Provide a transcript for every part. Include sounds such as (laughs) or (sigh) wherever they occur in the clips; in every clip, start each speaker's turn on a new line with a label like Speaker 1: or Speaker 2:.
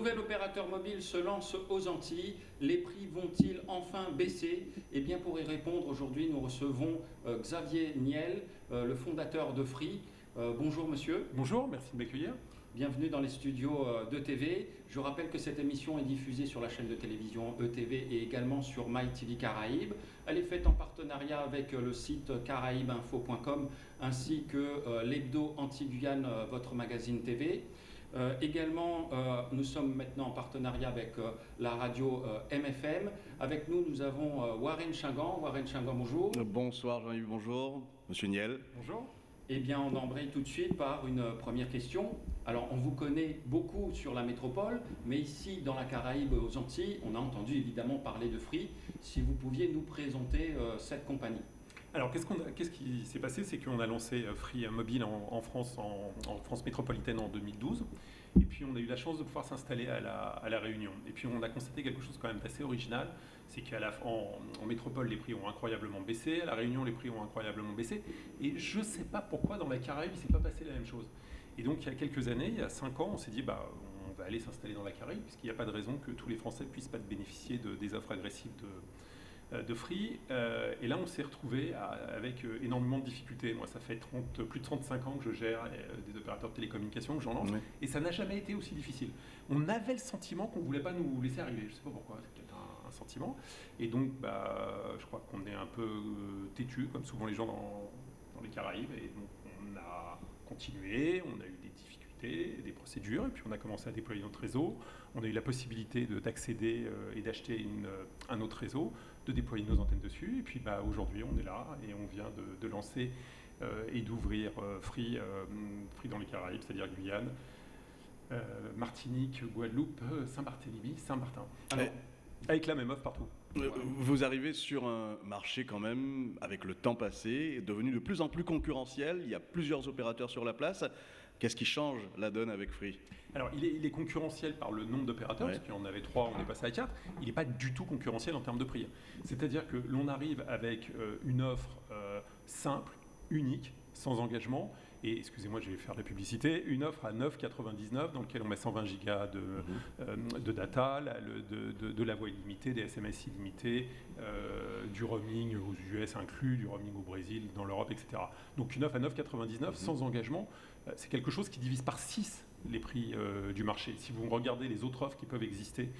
Speaker 1: nouvel opérateur mobile se lance aux Antilles. Les prix vont-ils enfin baisser? Eh bien, pour y répondre, aujourd'hui, nous recevons euh, Xavier Niel, euh, le fondateur de Free. Euh, bonjour, monsieur.
Speaker 2: Bonjour, merci de m'accueillir.
Speaker 1: Bienvenue dans les studios de TV. Je rappelle que cette émission est diffusée sur la chaîne de télévision ETV et également sur MyTV Caraïbes. Elle est faite en partenariat avec le site caraïbeinfo.com ainsi que l'hebdo anti-Guyane, votre magazine TV. Euh, également, euh, nous sommes maintenant en partenariat avec euh, la radio MFM. Avec nous, nous avons Warren Chingan. Warren Chingan, bonjour.
Speaker 3: Bonsoir Jean-Yves, bonjour. Monsieur Niel.
Speaker 2: Bonjour.
Speaker 1: Eh bien, on embraye tout de suite par une première question. Alors, on vous connaît beaucoup sur la métropole, mais ici, dans la Caraïbe, aux Antilles, on a entendu évidemment parler de Free. Si vous pouviez nous présenter cette compagnie.
Speaker 2: Alors, qu'est-ce, qui s'est passé? C'est qu'on a lancé euh, Free Mobile en, France, en, France métropolitaine en 2012. Et puis, on a eu la chance de pouvoir s'installer à la, Réunion. Et puis, on a constaté quelque chose quand même assez original. C'est qu'en en, métropole, les prix ont incroyablement baissé. À la Réunion, les prix ont incroyablement baissé. Et je ne sais pas pourquoi, dans la Caraïbe, il ne s'est pas passé la même chose. Et donc, il y a quelques années, il y a cinq ans, on s'est dit, bah, on va aller s'installer dans la Caraïbe, puisqu'il n'y a pas de raison que tous les Français puissent pas bénéficier de, des offres agressives de de Free. Euh, et là, on s'est retrouvé avec euh, énormément de difficultés. Moi, ça fait 30, plus de 35 ans que je gère des opérateurs de télécommunications, que j'en lance, et ça n'a jamais été aussi difficile. On avait le sentiment qu'on ne voulait pas nous laisser arriver. Je ne sais pas pourquoi, c'est peut-être un, sentiment. Et donc, bah, je crois qu'on est un peu têtu, comme souvent les gens dans, dans les Caraïbes. Et donc, on a continué, on a eu des difficultés des procédures, et puis on a commencé à déployer notre réseau. On a eu la possibilité d'accéder euh, et d'acheter euh, un autre réseau, de déployer nos antennes dessus, et puis bah, aujourd'hui on est là et on vient de, lancer euh, et d'ouvrir Free, Free dans les Caraïbes, c'est-à-dire Guyane, Martinique, Guadeloupe, Saint-Barthélemy, Saint-Martin. Avec la même offre partout.
Speaker 3: Vous arrivez sur un marché quand même, avec le temps passé, devenu de plus en plus concurrentiel. Il y a plusieurs opérateurs sur la place. Qu'est-ce qui change la donne avec Free?
Speaker 2: Alors, il est, concurrentiel par le nombre d'opérateurs, parce qu'on avait trois, on est passé à quatre. Il n'est pas du tout concurrentiel en termes de prix. C'est-à-dire que l'on arrive avec euh, une offre euh, simple, unique, sans engagement, et excusez-moi, je vais faire la publicité, une offre à 9,99 dans laquelle on met 120 gigas de, mhm. euh, de data, de, la voix illimitée, des SMS illimités, euh, du roaming aux US inclus, du roaming au Brésil, dans l'Europe, etc. Donc une offre à 9,99 mhm. sans engagement, euh, c'est quelque chose qui divise par 6 les prix du marché. Si vous regardez les autres offres qui peuvent exister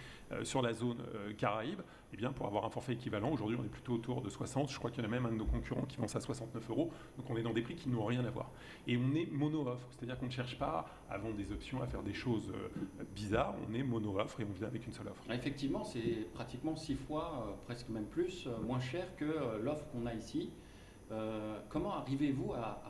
Speaker 2: sur la zone Caraïbe, eh bien, pour avoir un forfait équivalent, aujourd'hui on est plutôt autour de 60, je crois qu'il y en a même un de nos concurrents qui vend ça à 69 euros, donc on est dans des prix qui n'ont rien à voir et on est mono-offre, c'est-à-dire qu'on ne cherche pas à vendre des options, à faire des choses euh, bizarres, on est mono-offre et on vient avec une seule offre.
Speaker 1: Effectivement, c'est pratiquement six fois, euh, presque même plus, euh, moins cher que l'offre qu'on a ici. comment arrivez-vous à,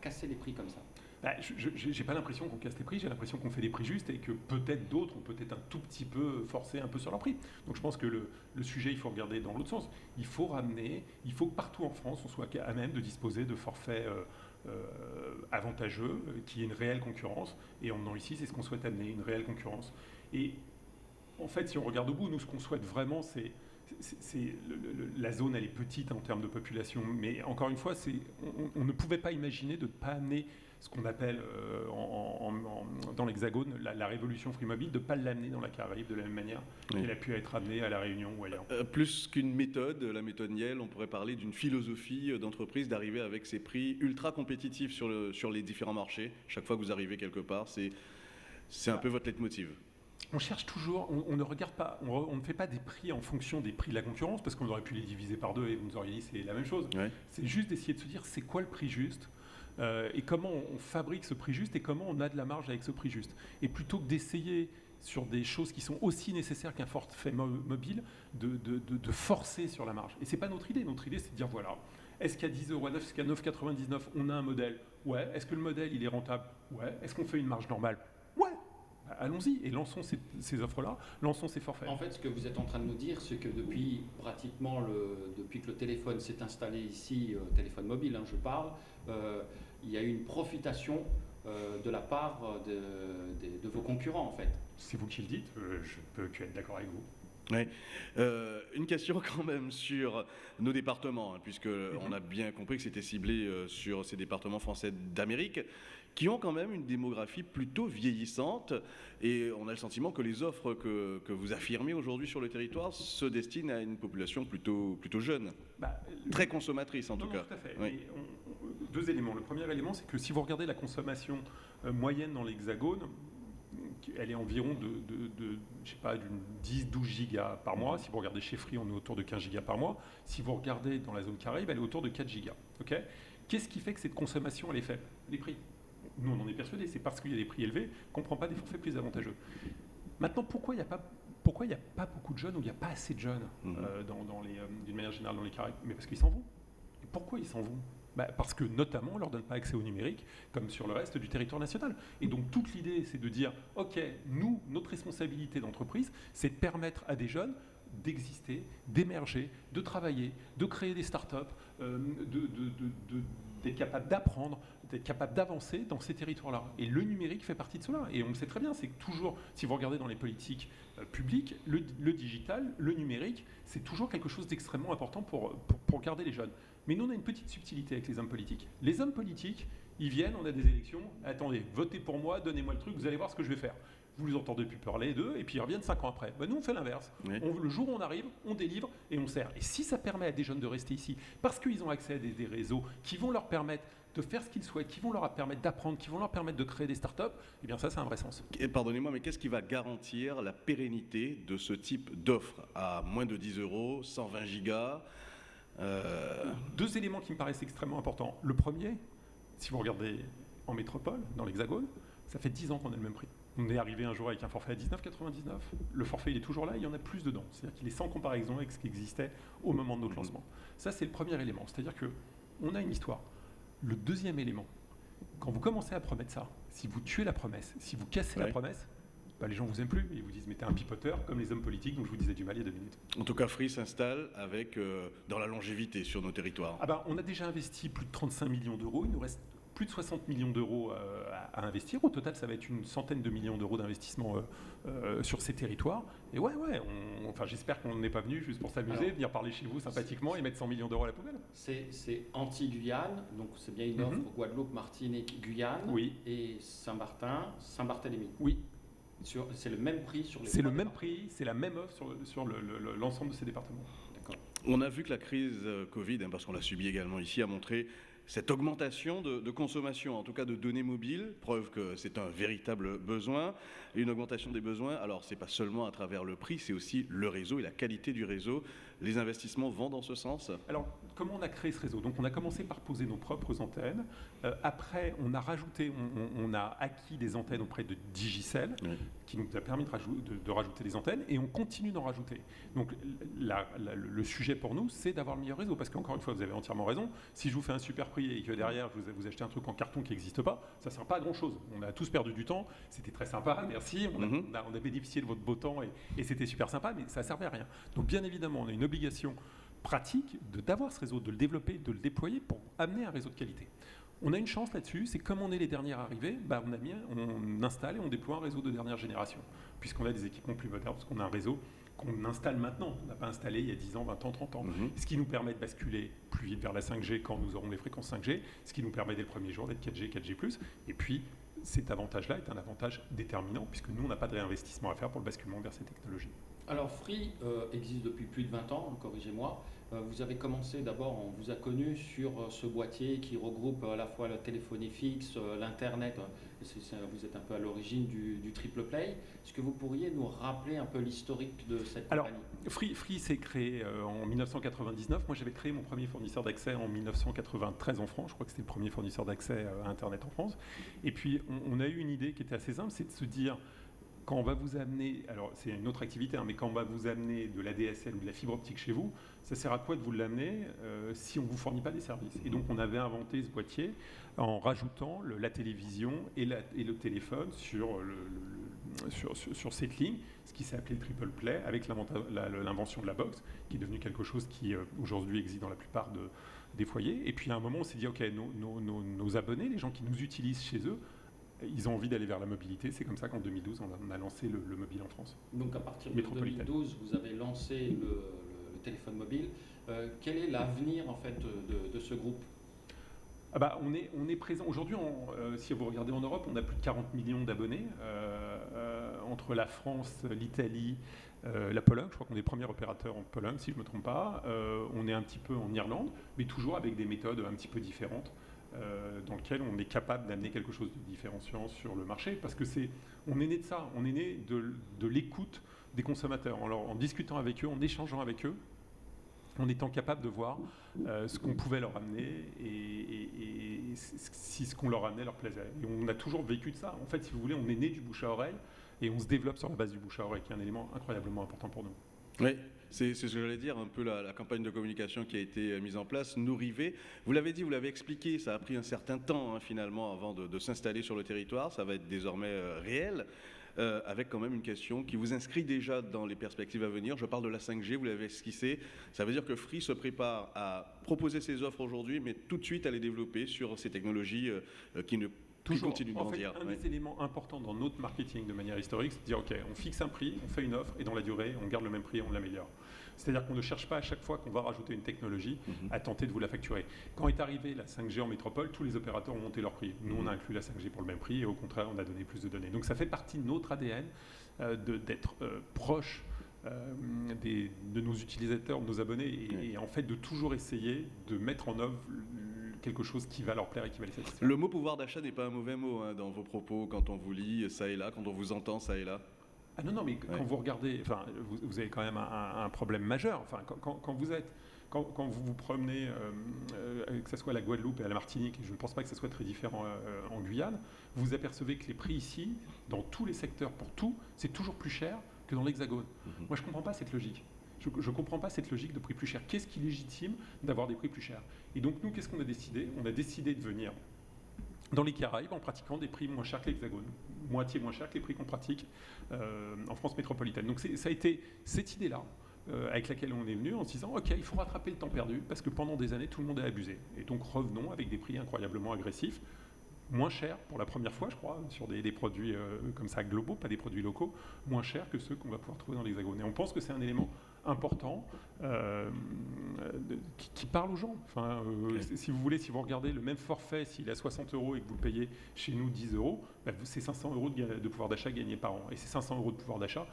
Speaker 1: casser les prix comme ça?
Speaker 2: Bah, je n'ai pas l'impression qu'on casse les prix, j'ai l'impression qu'on fait des prix justes et que peut-être d'autres ont peut-être un tout petit peu forcé un peu sur leur prix. Donc je pense que le, sujet, il faut regarder dans l'autre sens. Il faut ramener, il faut que partout en France, on soit à même de disposer de forfaits euh, avantageux, euh, qui est une réelle concurrence. Et en venant ici, c'est ce qu'on souhaite amener, une réelle concurrence. Et en fait, si on regarde au bout, nous, ce qu'on souhaite vraiment, c'est c'est la zone elle est petite en termes de population, mais encore une fois, on, on, ne pouvait pas imaginer de ne pas amener ce qu'on appelle euh, dans l'Hexagone la, révolution free mobile, de ne pas l'amener dans la Caraïbe de la même manière qu'elle a pu être amenée à la Réunion ou ailleurs.
Speaker 3: Euh, plus qu'une méthode, la méthode Niel, on pourrait parler d'une philosophie d'entreprise d'arriver avec ses prix ultra compétitifs sur, le, sur les différents marchés. Chaque fois que vous arrivez quelque part, c'est un peu votre leitmotiv
Speaker 2: on cherche toujours, on, ne regarde pas, on, ne fait pas des prix en fonction des prix de la concurrence, parce qu'on aurait pu les diviser par deux et vous nous auriez dit c'est la même chose. C'est juste d'essayer de se dire c'est quoi le prix juste euh, et comment on fabrique ce prix juste et comment on a de la marge avec ce prix juste. Et plutôt que d'essayer sur des choses qui sont aussi nécessaires qu'un forfait mobile, de, forcer sur la marge. Et c'est pas notre idée. Notre idée, c'est de dire voilà, est-ce qu'à 10 euros, est-ce qu'à 9,99, on a un modèle? Ouais. Est-ce que le modèle, il est rentable? Ouais. Est-ce qu'on fait une marge normale? Allons-y et lançons ces, offres-là, lançons ces forfaits.
Speaker 1: En fait, ce que vous êtes en train de nous dire, c'est que depuis pratiquement le, depuis que le téléphone s'est installé ici, euh, téléphone mobile, hein, je parle, euh, il y a eu une profitation euh, de la part de, vos concurrents, en fait.
Speaker 2: C'est vous qui le dites, je peux que être d'accord avec vous.
Speaker 3: Ouais. Euh, une question (laughs) quand même sur nos départements, hein, puisque
Speaker 2: Mhm.
Speaker 3: on a bien compris que c'était ciblé euh, sur ces départements français d'Amérique, qui ont quand même une démographie plutôt vieillissante, et on a le sentiment que les offres que, que vous affirmez aujourd'hui sur le territoire se destinent à une population plutôt, plutôt jeune,
Speaker 2: Bah,
Speaker 3: très consommatrice en
Speaker 2: Non,
Speaker 3: tout
Speaker 2: non,
Speaker 3: cas.
Speaker 2: tout à fait.
Speaker 3: Oui.
Speaker 2: Et on- on- deux éléments. Le premier élément, c'est que si vous regardez la consommation euh, moyenne dans l'Hexagone, elle est environ de, de, de, je sais pas, d'une 10-12 gigas par mois. Si vous regardez chez Free, on est autour de 15 gigas par mois. Si vous regardez dans la zone Caraïbe, elle est autour de 4 gigas. ok? Qu'est-ce qui fait que cette consommation, elle est faible? Les prix. Nous, on en est persuadés. C'est parce qu'il y a des prix élevés qu'on ne prend pas des forfaits plus avantageux. Maintenant, pourquoi il n'y a pas... Pourquoi il n'y a pas beaucoup de jeunes ou il n'y a pas assez de jeunes
Speaker 3: Mhm.
Speaker 2: euh, dans, dans les, euh, d'une manière générale dans les Caraïbes? Mais parce qu'ils s'en vont. Et pourquoi ils s'en vont? Bah, Parce que notamment, on ne leur donne pas accès au numérique, comme sur le reste du territoire national. Et donc toute l'idée, c'est de dire, OK, nous, notre responsabilité d'entreprise, c'est de permettre à des jeunes d'exister, d'émerger, de travailler, de créer des startups, euh, d'être capable d'apprendre, d'être capable d'avancer dans ces territoires-là. Et le numérique fait partie de cela. Et on le sait très bien, c'est que toujours, si vous regardez dans les politiques euh, publiques, le, digital, le numérique, c'est toujours quelque chose d'extrêmement important pour garder les jeunes. Mais nous, on a une petite subtilité avec les hommes politiques. Les hommes politiques, ils viennent, on a des élections, attendez, votez pour moi, donnez-moi le truc, vous allez voir ce que je vais faire. Vous les entendez plus parler d'eux, et puis ils reviennent cinq ans après. Ben, nous, on fait l'inverse.
Speaker 3: Oui.
Speaker 2: Le jour où on arrive, on délivre et on sert. Et si ça permet à des jeunes de rester ici, parce qu'ils ont accès à des, des réseaux qui vont leur permettre de faire ce qu'ils souhaitent, qui vont leur permettre d'apprendre, qui vont leur permettre de créer des startups, eh bien ça, c'est un vrai sens.
Speaker 3: Pardonnez-moi, mais qu'est-ce qui va garantir la pérennité de ce type d'offre à moins de 10 euros, 120 gigas euh,
Speaker 2: Deux éléments qui me paraissent extrêmement importants. Le premier, si vous regardez en métropole, dans l'Hexagone, ça fait 10 ans qu'on a le même prix. On est arrivé un jour avec un forfait à 19,99. Le forfait, il est toujours là, il y en a plus dedans. C'est-à-dire qu'il est sans comparaison avec ce qui existait au moment de notre
Speaker 3: Mhm.
Speaker 2: lancement. Ça, c'est le premier élément. C'est-à-dire que on a une histoire. Le deuxième élément, quand vous commencez à promettre ça, si vous tuez la promesse, si vous cassez la promesse, bah, les gens vous aiment plus. Ils vous disent, mais t'es un pipoteur, comme les hommes politiques dont je vous disais du mal il y a deux minutes.
Speaker 3: En tout cas, Free s'installe avec euh, dans la longévité sur nos territoires.
Speaker 2: Ah ben, on a déjà investi plus de 35 millions d'euros. Il nous reste plus de 60 millions d'euros euh, à, à investir. Au total, ça va être une centaine de millions d'euros d'investissement euh, euh, sur ces territoires. Et ouais, ouais, on- enfin, j'espère qu'on n'est pas venu juste pour s'amuser, venir parler chez vous sympathiquement et mettre 100 millions d'euros à la poubelle.
Speaker 1: C'est anti-Guyane, donc c'est bien une
Speaker 2: Mhm.
Speaker 1: offre Guadeloupe, Martinique, Guyane.
Speaker 2: Oui.
Speaker 1: Et Saint-Martin, Saint-Barthélemy.
Speaker 2: Oui,
Speaker 1: C'est le même prix sur les
Speaker 2: c'est le même prix, c'est la même offre sur, sur le- le- le- l'ensemble de ces départements.
Speaker 3: On a vu que la crise euh, Covid, hein, parce qu'on l'a subi également ici, a montré cette augmentation de, de consommation, en tout cas de données mobiles, preuve que c'est un véritable besoin, et une augmentation des besoins. Alors, c'est pas seulement à travers le prix, c'est aussi le réseau et la qualité du réseau. Les investissements vont dans ce sens?
Speaker 2: Alors, comment on a créé ce réseau Donc, on a commencé par poser nos propres antennes. Euh, après, on a rajouté, on, a acquis des antennes auprès de Digicel,
Speaker 3: Oui.
Speaker 2: qui nous a permis de, rajou- de- de rajouter des antennes, et on continue d'en rajouter. Donc, la- la- le- sujet pour nous, c'est d'avoir le meilleur réseau, parce qu'encore une fois, vous avez entièrement raison. Si je vous fais un super prix et que derrière vous, vous achetez un truc en carton qui n'existe pas, ça ne sert pas à grand chose. On a tous perdu du temps. C'était très sympa, merci. On a,
Speaker 3: Mhm.
Speaker 2: on a- on a bénéficié de votre beau temps et, et c'était super sympa, mais ça ne servait à rien. Donc, bien évidemment, on a une obligation pratique d'avoir ce réseau, de le développer, de le déployer pour amener un réseau de qualité. On a une chance là-dessus, c'est comme on est les derniers arrivés, bah on, a mis, on installe et on déploie un réseau de dernière génération, puisqu'on a des équipements plus modernes, parce qu'on a un réseau qu'on installe maintenant, on n'a pas installé il y a 10 ans, 20 ans, 30 ans,
Speaker 3: Mhm.
Speaker 2: ce qui nous permet de basculer plus vite vers la 5G quand nous aurons les fréquences 5G, ce qui nous permet dès le premier jour d'être 4G, 4G+, et puis cet avantage-là est un avantage déterminant, puisque nous, on n'a pas de réinvestissement à faire pour le basculement vers ces technologies.
Speaker 1: Alors Free euh, existe depuis plus de 20 ans, corrigez-moi. Euh, vous avez commencé d'abord, on vous a connu sur euh, ce boîtier qui regroupe à la fois la téléphonie fixe, l'Internet. c'est- vous êtes un peu à l'origine du, du triple play. Est-ce que vous pourriez nous rappeler un peu l'historique de cette
Speaker 2: Alors,
Speaker 1: compagnie?
Speaker 2: Free, Free s'est créé en 1999. Moi, j'avais créé mon premier fournisseur d'accès en 1993 en France. Je crois que c'était le premier fournisseur d'accès à Internet en France. Et puis, on, on a eu une idée qui était assez simple, c'est de se dire, quand on va vous amener, alors c'est une autre activité, hein, mais quand on va vous amener de la DSL ou de la fibre optique chez vous, ça sert à quoi de vous l'amener euh, si on ne vous fournit pas des services? Et donc, on avait inventé ce boîtier en rajoutant la télévision et, le téléphone sur, cette ligne, ce qui s'est appelé le triple play, avec l'invention de la box, qui est devenu quelque chose qui euh, aujourd'hui existe dans la plupart de- des foyers. Et puis à un moment, on s'est dit, OK, nos abonnés, les gens qui nous utilisent chez eux, ils ont envie d'aller vers la mobilité. C'est comme ça qu'en 2012, on a, lancé le, mobile en France.
Speaker 1: Donc à partir de 2012, vous avez lancé le, téléphone mobile. Euh, quel est l'avenir en fait de, ce groupe?
Speaker 2: Ah bah, on, est, on est présent aujourd'hui, euh, si vous regardez en Europe, on a plus de 40 millions d'abonnés euh, entre la France, l'Italie, la Pologne. Je crois qu'on est premier opérateur en Pologne, si je ne me trompe pas. on est un petit peu en Irlande, mais toujours avec des méthodes un petit peu différentes. Euh, dans lequel on est capable d'amener quelque chose de différenciant sur le marché, parce que c'est, on est né de ça, on est né de, l'écoute des consommateurs, en, en, discutant avec eux, en échangeant avec eux, en étant capable de voir euh, ce qu'on pouvait leur amener et, si ce qu'on leur amenait leur plaisait. Et on a toujours vécu de ça. En fait, si vous voulez, on est né du bouche à oreille et on se développe sur la base du bouche à oreille, qui est un élément incroyablement important pour nous.
Speaker 3: Oui, c'est ce que j'allais dire, un peu la, campagne de communication qui a été euh, mise en place, nous river. Vous l'avez dit, vous l'avez expliqué, ça a pris un certain temps hein, finalement avant de, s'installer sur le territoire, ça va être désormais euh, réel. Euh, avec quand même une question qui vous inscrit déjà dans les perspectives à venir. Je parle de la 5G, vous l'avez esquissé. Ça veut dire que Free se prépare à proposer ses offres aujourd'hui, mais tout de suite à les développer sur ces technologies qui ne
Speaker 2: Toujours. en fait, un des éléments importants dans notre marketing de manière historique, c'est de dire, OK, on fixe un prix, on fait une offre, et dans la durée, on garde le même prix et on l'améliore. C'est-à-dire qu'on ne cherche pas à chaque fois qu'on va rajouter une technologie mhm. à tenter de vous la facturer. Quand est arrivée la 5G en métropole, tous les opérateurs ont monté leur prix. Nous, on a inclus la 5G pour le même prix, et au contraire, on a donné plus de données. Donc ça fait partie de notre ADN euh, d'être euh, proche euh, de nos utilisateurs, de nos abonnés, et, et, en fait de toujours essayer de mettre en œuvre quelque chose qui va leur plaire et qui va les satisfaire.
Speaker 3: Le mot pouvoir d'achat n'est pas un mauvais mot hein, dans vos propos quand on vous lit ça et là, quand on vous entend ça et là.
Speaker 2: Ah non, non, mais quand vous regardez, enfin, vous, avez quand même un, problème majeur. Enfin, quand, vous êtes, quand, vous vous promenez, euh, euh, que ce soit à la Guadeloupe et à la Martinique, et je ne pense pas que ce soit très différent euh, en Guyane, vous apercevez que les prix ici, dans tous les secteurs pour tout, c'est toujours plus cher que dans l'Hexagone. Mhm. Moi, je ne comprends pas cette logique. Je ne comprends pas cette logique de prix plus cher. Qu'est-ce qui légitime d'avoir des prix plus chers? Et donc nous, qu'est-ce qu'on a décidé? On a décidé de venir dans les Caraïbes en pratiquant des prix moins chers que l'Hexagone, moitié moins chers que les prix qu'on pratique euh, en France métropolitaine. Donc ça a été cette idée-là euh, avec laquelle on est venu en se disant ok il faut rattraper le temps perdu parce que pendant des années tout le monde a abusé. Et donc revenons avec des prix incroyablement agressifs. Moins chers pour la première fois je crois sur des, produits euh, comme ça globaux pas des produits locaux moins chers que ceux qu'on va pouvoir trouver dans l'hexagone. Et on pense que c'est un élément important euh, qui, parle aux gens. Enfin, euh, Si vous voulez, si vous regardez le même forfait, s'il est à 60 euros et que vous le payez chez nous 10 euros, bah, c'est 500 euros de, pouvoir d'achat gagné par an. Et ces 500 euros de pouvoir d'achat,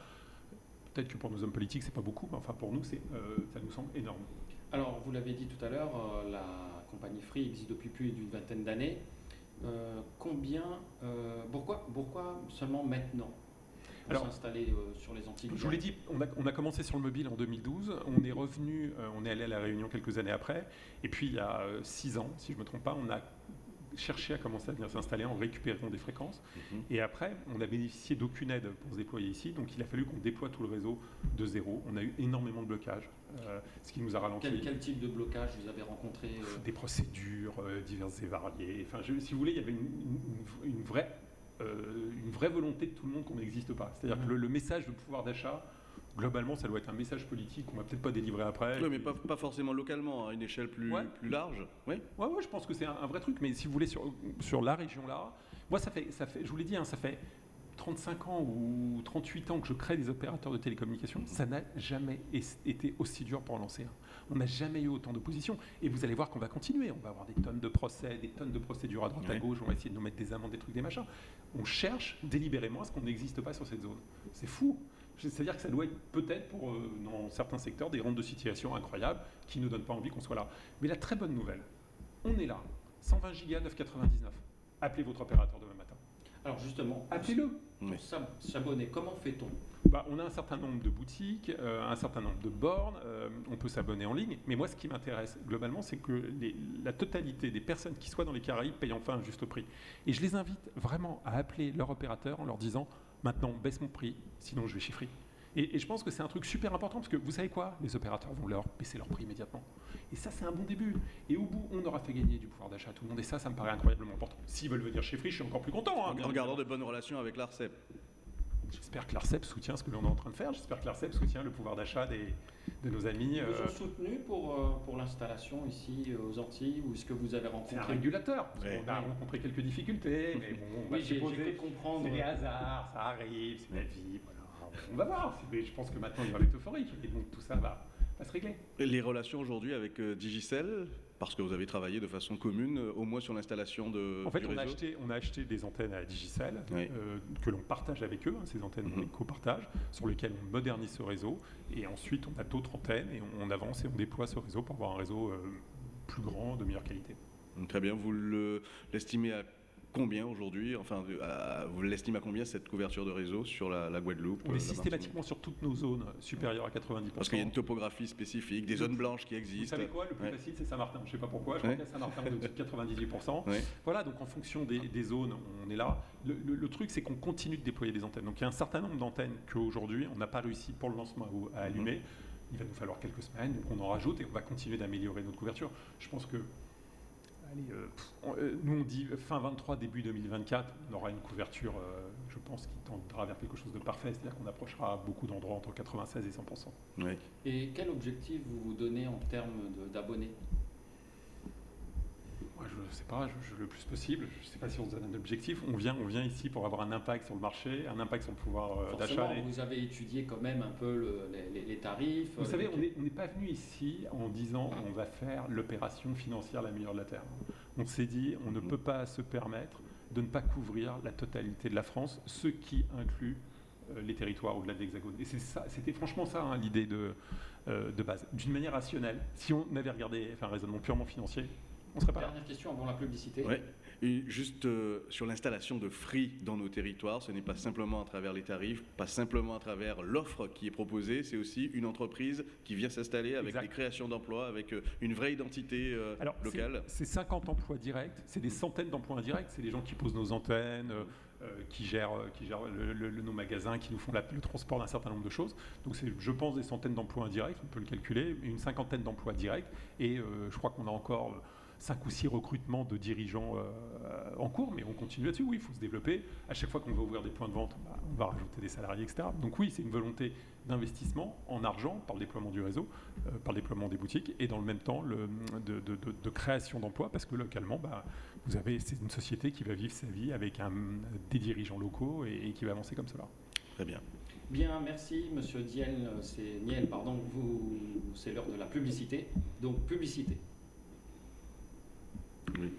Speaker 2: peut-être que pour nos hommes politiques, c'est pas beaucoup, mais enfin pour nous, euh, ça nous semble énorme.
Speaker 1: Alors, vous l'avez dit tout à l'heure, la compagnie Free existe depuis plus d'une vingtaine d'années. combien, pourquoi, pourquoi seulement maintenant? S'installer euh, sur les Antilles
Speaker 2: Je vous l'ai dit, on a, commencé sur le mobile en 2012, on est revenu, euh, on est allé à la Réunion quelques années après, et puis il y a euh, six ans, si je ne me trompe pas, on a cherché à commencer à venir s'installer en récupérant des fréquences. Mhm. Et après, on a bénéficié d'aucune aide pour se déployer ici, donc il a fallu qu'on déploie tout le réseau de zéro. On a eu énormément de blocages, ce qui nous a ralenti.
Speaker 1: Quel, type de blocage vous avez rencontré
Speaker 2: Des procédures diverses et variées. Enfin, si vous voulez, il y avait une vraie une vraie volonté de tout le monde qu'on n'existe pas. C'est-à-dire que le, message de pouvoir d'achat, globalement, ça doit être un message politique qu'on va peut-être pas délivrer après.
Speaker 3: Oui, mais pas, pas, forcément localement, à une échelle plus, plus large.
Speaker 2: Oui, ouais, ouais, je pense que c'est un, vrai truc. Mais si vous voulez, sur, sur la région là, moi, ça fait, ça fait je vous l'ai dit, hein, ça fait 35 ans ou 38 ans que je crée des opérateurs de télécommunications. Ça n'a jamais été aussi dur pour lancer un. On n'a jamais eu autant d'opposition. Et vous allez voir qu'on va continuer. On va avoir des tonnes de procès, des tonnes de procédures à droite à gauche. On va essayer de nous mettre des amendes, des trucs, des machins. On cherche délibérément à ce qu'on n'existe pas sur cette zone. C'est fou. C'est-à-dire que ça doit être peut-être pour, euh, dans certains secteurs, des rentes de situation incroyables qui ne donnent pas envie qu'on soit là. Mais la très bonne nouvelle, on est là. 120 gigas 9,99. Appelez votre opérateur demain matin.
Speaker 1: Alors justement, appelez-le. S'abonner, comment fait-on?
Speaker 2: Bah, on a un certain nombre de boutiques, euh, un certain nombre de bornes, euh, on peut s'abonner en ligne. Mais moi, ce qui m'intéresse globalement, c'est que la totalité des personnes qui soient dans les Caraïbes payent enfin un juste prix. Et je les invite vraiment à appeler leur opérateur en leur disant maintenant, baisse mon prix, sinon je vais chez Et, je pense que c'est un truc super important parce que vous savez quoi? Les opérateurs vont leur baisser leur prix immédiatement. Et ça, c'est un bon début. Et au bout, on aura fait gagner du pouvoir d'achat à tout le monde. Et ça, ça me paraît incroyablement important. S'ils veulent venir chez Free, je suis encore plus content.
Speaker 3: Hein, en, gardant de bonnes relations avec l'ARCEP.
Speaker 2: J'espère que l'ARCEP soutient ce que l'on est en train de faire. J'espère que l'ARCEP soutient le pouvoir d'achat des, de nos amis.
Speaker 1: Ils vous
Speaker 2: euh,
Speaker 1: ont soutenu pour, euh, pour l'installation ici aux Antilles ou est-ce que vous avez
Speaker 2: c'est un
Speaker 1: rencontré
Speaker 2: régulateur. parce
Speaker 3: Ouais.
Speaker 2: qu'on a rencontré quelques difficultés, mais bon, on va
Speaker 1: Oui, j'ai comprendre.
Speaker 2: C'est des hasards, ça arrive, c'est la vie, voilà. On va voir. Mais je pense que maintenant il va être euphorique et donc tout ça va, va se régler.
Speaker 3: Les relations aujourd'hui avec euh, Digicel, parce que vous avez travaillé de façon commune, euh, au moins sur l'installation de
Speaker 2: En fait,
Speaker 3: du
Speaker 2: on a, acheté, on a acheté des antennes à Digicel
Speaker 3: Oui.
Speaker 2: euh, que l'on partage avec eux, hein, ces antennes
Speaker 3: Mhm.
Speaker 2: on les copartage, sur lesquelles on modernise ce réseau. Et ensuite, on a d'autres antennes et on, on avance et on déploie ce réseau pour avoir un réseau plus grand, de meilleure qualité.
Speaker 3: Très bien. Vous le- l'estimez à combien aujourd'hui Enfin, à- vous l'estimez à combien cette couverture de réseau sur la, la Guadeloupe
Speaker 2: On
Speaker 3: euh,
Speaker 2: est
Speaker 3: la
Speaker 2: systématiquement sur toutes nos zones supérieures à 90%.
Speaker 3: Parce qu'il y a une topographie spécifique, des zones blanches qui
Speaker 2: Vous
Speaker 3: existent.
Speaker 2: savez quoi Le plus
Speaker 3: Ouais.
Speaker 2: facile, c'est Saint-Martin. Je ne sais pas pourquoi. Je
Speaker 3: Ouais.
Speaker 2: crois qu'à Saint-Martin, on est au-dessus de 98%. (laughs)
Speaker 3: Ouais.
Speaker 2: Voilà, donc en fonction des, des zones, on est là. Le, le- le truc, c'est qu'on continue de déployer des antennes. Donc il y a un certain nombre d'antennes qu'aujourd'hui, on n'a pas réussi pour le lancement à, à allumer. Il va nous falloir quelques semaines, donc on en rajoute et on va continuer d'améliorer notre couverture. Je pense que, allez, euh, euh, nous on dit fin 23, début 2024, on aura une couverture, euh, je pense, qui tendra vers quelque chose de parfait, c'est-à-dire qu'on approchera beaucoup d'endroits entre 96 et 100%.
Speaker 3: Ouais.
Speaker 1: Et quel objectif vous vous donnez en termes d'abonnés?
Speaker 2: Moi, je ne sais pas, je- je- le plus possible. Je ne sais pas si on donne un objectif. On vient, on vient ici pour avoir un impact sur le marché, un impact sur le pouvoir euh, d'achat.
Speaker 1: Vous avez étudié quand même un peu le- les, tarifs.
Speaker 2: Vous
Speaker 1: euh,
Speaker 2: savez,
Speaker 1: les-
Speaker 2: on n'est pas venu ici en disant on va faire l'opération financière la meilleure de la Terre. On s'est dit on ne
Speaker 3: Mhm.
Speaker 2: peut pas se permettre de ne pas couvrir la totalité de la France, ce qui inclut euh, les territoires au-delà de l'Hexagone. Et c'était franchement ça hein, l'idée de, euh, de base. D'une manière rationnelle, si on avait regardé enfin, un raisonnement purement financier, on ne serait pas là.
Speaker 1: Dernière question avant la publicité.
Speaker 3: Ouais. Et juste euh, sur l'installation de Free dans nos territoires, ce n'est pas simplement à travers les tarifs, pas simplement à travers l'offre qui est proposée, c'est aussi une entreprise qui vient s'installer avec
Speaker 2: Exact.
Speaker 3: des créations d'emplois, avec euh, une vraie identité euh,
Speaker 2: Alors,
Speaker 3: locale.
Speaker 2: C'est 50 emplois directs, c'est des centaines d'emplois indirects, c'est des gens qui posent nos antennes, euh, euh, qui gèrent, qui gèrent le- le- le- nos magasins, qui nous font la- le transport d'un certain nombre de choses. Donc c'est, je pense, des centaines d'emplois indirects, on peut le calculer, une cinquantaine d'emplois directs, et euh, je crois qu'on a encore euh, cinq ou six recrutements de dirigeants euh, en cours, mais on continue là-dessus. Oui, il faut se développer. À chaque fois qu'on va ouvrir des points de vente, bah, on va rajouter des salariés, etc. Donc oui, c'est une volonté d'investissement en argent par le déploiement du réseau, euh, par le déploiement des boutiques, et dans le même temps le, de, de- de- de création d'emplois, parce que localement, bah, vous avez c'est une société qui va vivre sa vie avec un, des dirigeants locaux et, et qui va avancer comme cela.
Speaker 3: Très bien.
Speaker 1: Bien, merci Monsieur Diel. Euh, C'est Niel, pardon. Vous, c'est l'heure de la publicité. Donc publicité.
Speaker 3: Oui.